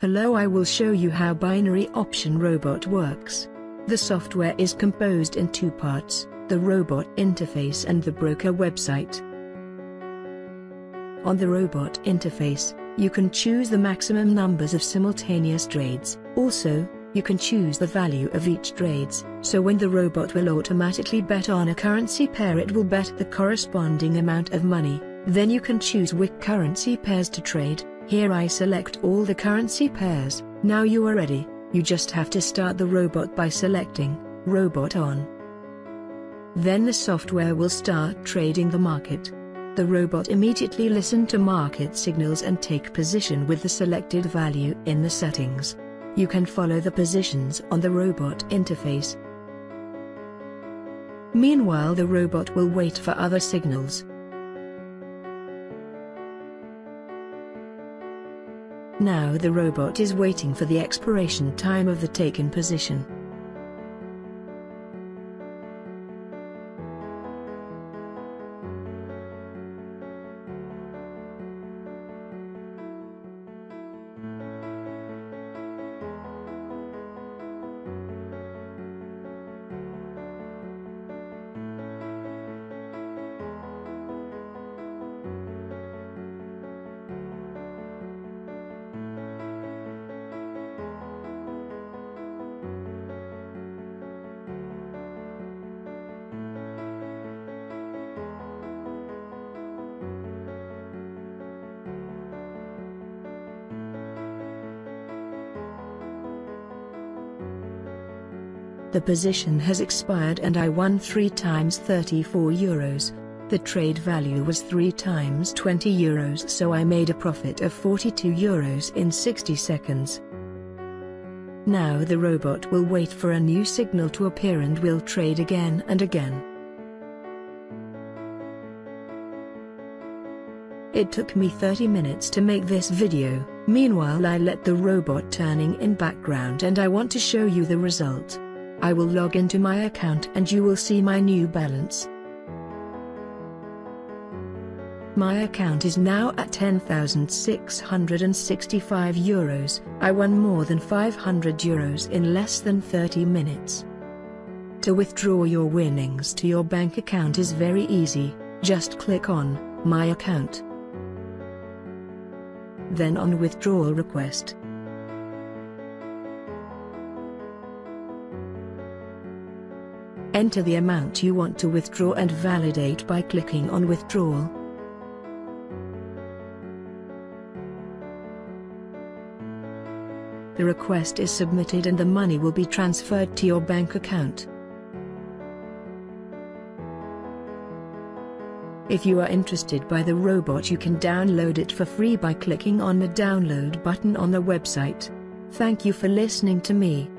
Hello I will show you how binary option robot works. The software is composed in two parts, the robot interface and the broker website. On the robot interface, you can choose the maximum numbers of simultaneous trades. Also, you can choose the value of each trades, so when the robot will automatically bet on a currency pair it will bet the corresponding amount of money, then you can choose which currency pairs to trade, here I select all the currency pairs, now you are ready, you just have to start the robot by selecting, Robot On. Then the software will start trading the market. The robot immediately listen to market signals and take position with the selected value in the settings. You can follow the positions on the robot interface. Meanwhile the robot will wait for other signals. Now the robot is waiting for the expiration time of the taken position. The position has expired and I won 3 times 34 euros. The trade value was 3 times 20 euros so I made a profit of 42 euros in 60 seconds. Now the robot will wait for a new signal to appear and will trade again and again. It took me 30 minutes to make this video, meanwhile I let the robot turning in background and I want to show you the result. I will log into my account and you will see my new balance. My account is now at 10,665 euros, I won more than 500 euros in less than 30 minutes. To withdraw your winnings to your bank account is very easy, just click on, My account. Then on Withdrawal Request. Enter the amount you want to withdraw and validate by clicking on Withdrawal. The request is submitted and the money will be transferred to your bank account. If you are interested by the robot you can download it for free by clicking on the download button on the website. Thank you for listening to me.